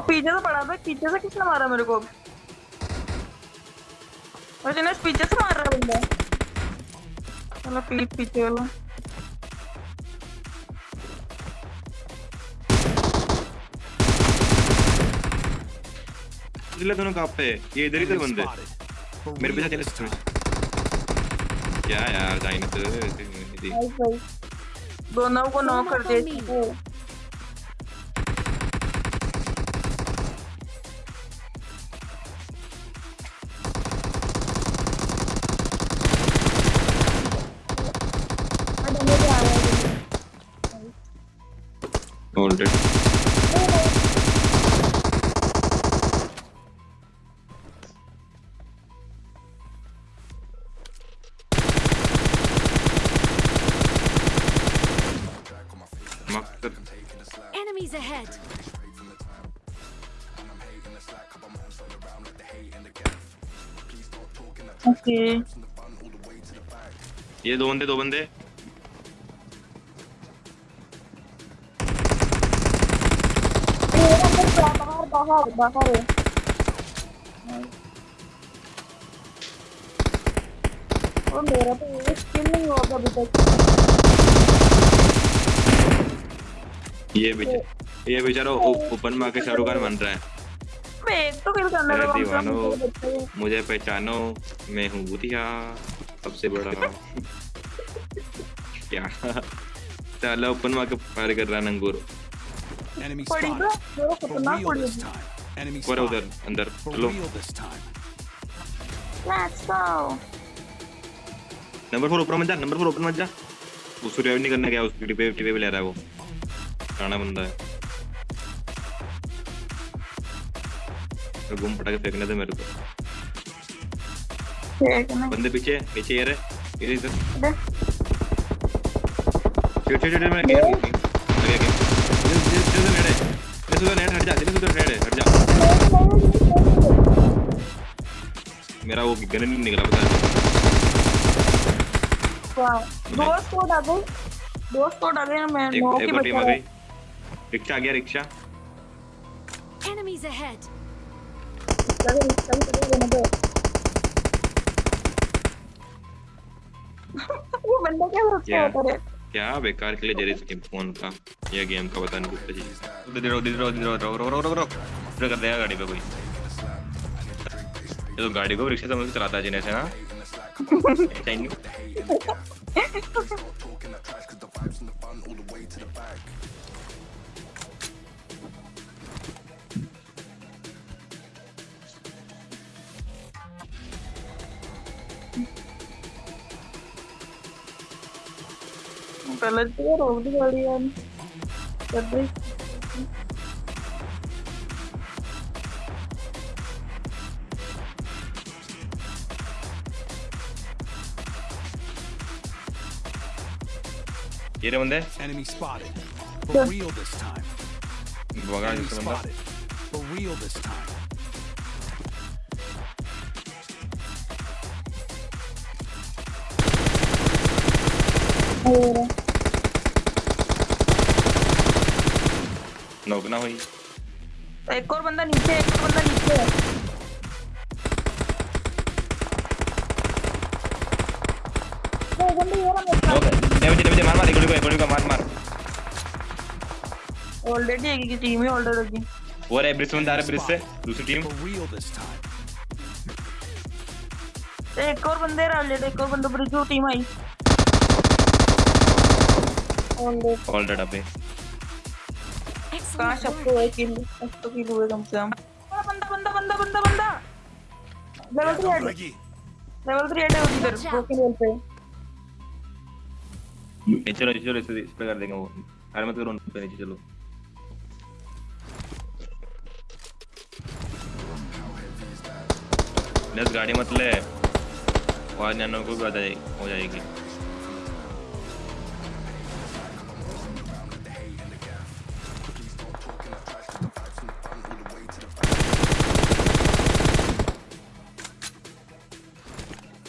पीछे से पड़ा था पीछे से किसने मारा मेरे को? और जिन्हें पीछे से मार रहा है बंदा। चलो पीठ पीछे वाला। इसलिए दोनों कहाँ पे? ये इधर ही थे बंदे। मेरे पीछे चले सुन क्या यार जाइने तो दोनों को नॉक कर दे ओके। ये दो बंदे दो बंदे। बाहर बाहर बाहर और मेरा तो ये स्किल नहीं हुआ था अभी तक ये बेचारा ये बेचारा ओपन में आके शाहरुख खान बन रहा है। तो मेरे लगा दीवानों। मुझे पहचानो मैं हूँ बुधिया सबसे बड़ा। क्या? साला ओपन में आके फायर कर रहा नंगूर। Enemy पड़ी spotted. मेरे को For खतरनाक real पड़ी this थी। time. Enemy ऊपर है उधर अंदर चलो। नंबर फोर ऊपर मत जा नंबर फोर ऊपर मत जा। उसको रिवाइव नहीं करने गया उसकी टिपे टिपे पे ले रहा है वो। काना बंदा है। तो घूम पटा के फेंकने दे मेरे को है बंदे पीछे पीछे ये रहे ये इधर दे। चिट चिट चिट मैं गेम लगे गेम ये ये नेड़े ये सुधर नेड़ हट जा ये सुधर नेड़ हट जा मेरा वो गन नहीं निकला पता है वाह दो स्कोर आ गए दो स्कोर आ गए मैं की और टीम आ गई रिक्शा आ गया रिक्शा Enemies ahead. वो बंदा क्या रखा होता है? क्या बेकार के लिए जेरी स्किप फ़ोन का? ये गेम का पता नहीं कुछ चीज़ इधर इधर इधर इधर रो रो रो रो रो इधर। कर देगा गाड़ी पे कोई। ये तो गाड़ी को रिक्शा समझ के चलाता है जिन्हें से ना। ऐसा ही नहीं। pala tiro. Di Enemy spotted. For real this time. Enemy spotted. For real this time. Oh. नौक ना हुई एक और बंदा नीचे एक और बंदा नीचे। है। वो बंदा ये रहा मुझे मुझे मार मार गोली को गोली को मार मार। ऑलरेडी एक की टीम ही ऑलरेडी वो रे ब्रिज बंदा आ रहा है ब्रिज से। दूसरी टीम. एक और बंदे रहा ऑलरेडी एक और बंदा पर जो टीम आई। ऑलरेडी ऑल डेड अबे। सबको work. है किल सबको किल हुए कम से कम बंदा बंदा बंदा बंदा बंदा लेवल 3 हेड लेवल 3 हेड है उधर ब्रोकन वॉल पे नीचे चलो नीचे चलो इस पे कर देंगे वो अरे मत करो उन पे नीचे चलो दस गाड़ी मत ले आवाज़ जानो को भी आ जाएगी हो जाएगी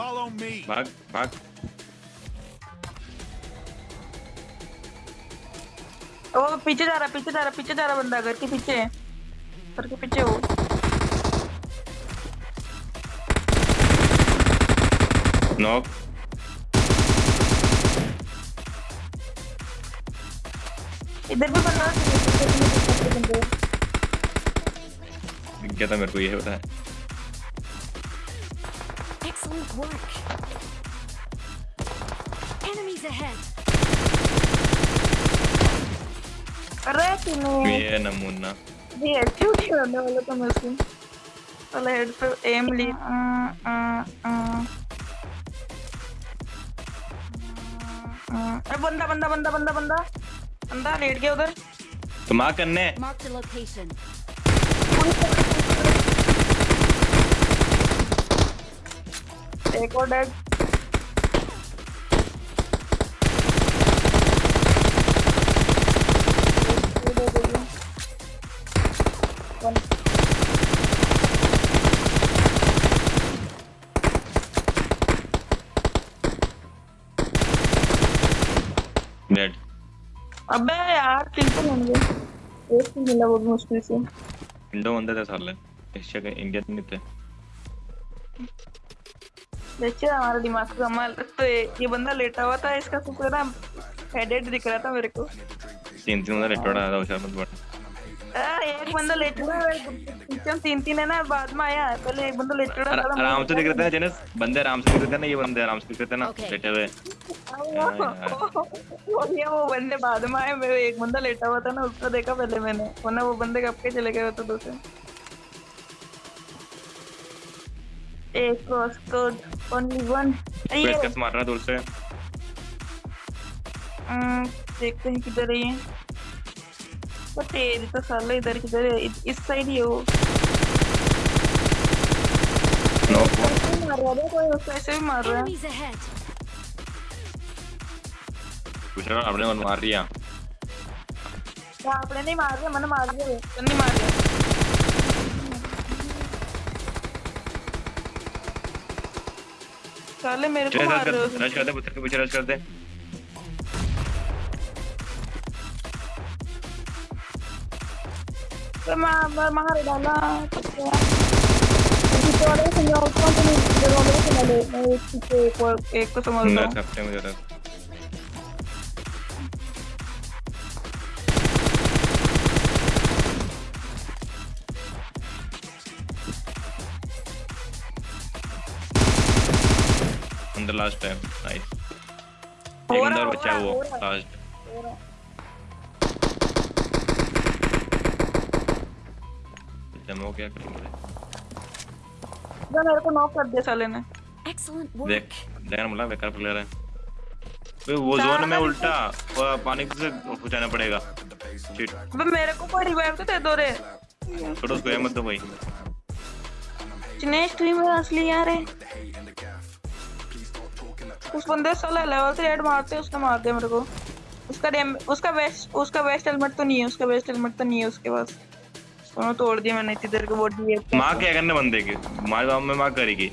Follow me. भाग भाग ओ पीछे जा रहा पीछे जा रहा पीछे जा रहा बंदा घर के पीछे। पत्थर के पीछे हो नॉक इधर भी बंदा है। दिख गया था मेरे को ये होता है। Excellent work. Enemies ahead. ये नमूना ये अच्छी करने वाला था मैं उसको पहले हेड पे एम ली आ, आ, आ, आ, अरे बंदा बंदा बंदा बंदा बंदा बंदा लेट गया उधर तो माँ करने Marked a location. एक और डेड डेड अबे यार तो होंगे। एक ही मिला बहुत मुश्किल से। इंडो बंदे थे साले। इंडिया नहीं थे। देखिए हमारा दिमाग का कमाल। तो ये ये बंदा लेटा हुआ था इसका तो पूरा हेडेड दिख रहा था मेरे को। तीन तीन बंदा रेटोड़ा था उशार मत यार एक बंदा लेटा हुआ है तीन तीन है ना बाद में आया पहले एक बंदा लेटा हुआ था आराम से दिख रहे थे ना जेनस? बंदे आराम से दिख रहे थे ना ये बंदे आराम से दिख रहे थे ना लेटे हुए। वो ये वो बंदे बाद में आए मेरे एक बंदा लेटा हुआ था ना उसको देखा पहले मैंने वरना वो बंदे कब के चले गए होते दूसरे एक क्रॉस कोड ओनली वन ये पेचकस मार रहा है दूर से हम्म, देखते हैं किधर है ये वो तेरी तो साला इधर किधर है इस साइड ही हो नो ही मार रहा है कोई उसको ऐसे भी मार रहा है रहा आपने मन मार दिया क्या आपने नहीं मार दिया मैंने मार दिया तो नहीं मार दिया साले मेरे को मार रहे हो रश कर दे पत्थर के पीछे रश कर दे तो मैं मार डाला। तो क्या? पीछे वाले तो समझाओ कौन सा लास्ट टाइम नाइस एक अंदर बचा वो लास्ट डेमो क्या करेंगे इधर मेरे को नॉक कर दिया साले ने। देख. देखना बोला बेकार प्लेयर है। वे वो जोन में उल्टा वो पानी से पहुंचाना पड़ेगा। शिट अबे मेरे को कोई रिवाइव तो दे दो रे। छोड़ो उसको ये मत दो भाई। जिनेश स्ट्रीम में असली यार है। उस बंदे साला लेवल से हेड मारते उसने मार दिया मेरे को। उसका डैम उसका वेस्ट उसका वेस्ट हेलमेट तो नहीं है उसका वेस्ट हेलमेट तो नहीं है उसके पास। दोनों तोड़ दिया मैंने इतनी देर के बॉडी है माँ क्या करने बंदे की? माँ गाँव में माँ करेगी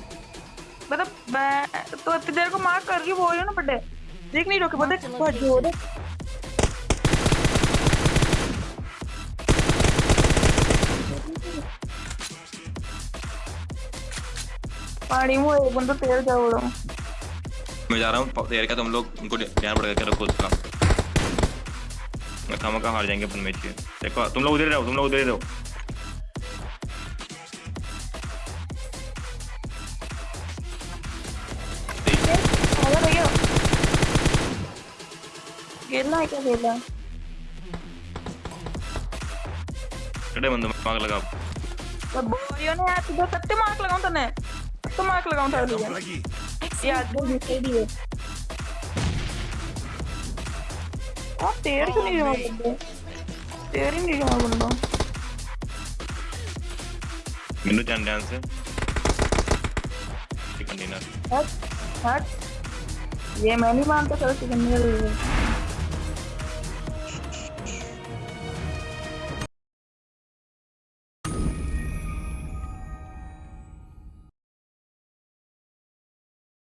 मतलब मैं तो इतनी देर को मार कर रही बोल रही हूँ ना बड्डे देख नहीं रोके बड्डे भज हो रे पानी में एक बंदा तेल जा उड़ा मैं जा रहा हूँ तैयार का तुम लोग उनको ध्यान पड़ेगा क्या रखो उसका। मैं खामा हार जाएँगे अपन मैच देखो तुम लोग उधर ही रहो तुम लोग उधर ही रहो। खेलना है क्या खेलना कड़े बंदे मांग लगा तो बोलियो ने यार तुझे सत्य मार्क लगाऊँ तने? तो मार्क लगाऊँ था नीचे भी है आप तेर क्यों नहीं रहा बंदे तेर ही नहीं रहा बंदा मिनू जान ध्यान से चिकन डिनर हट हट ये मैं नहीं मानता सर चिकन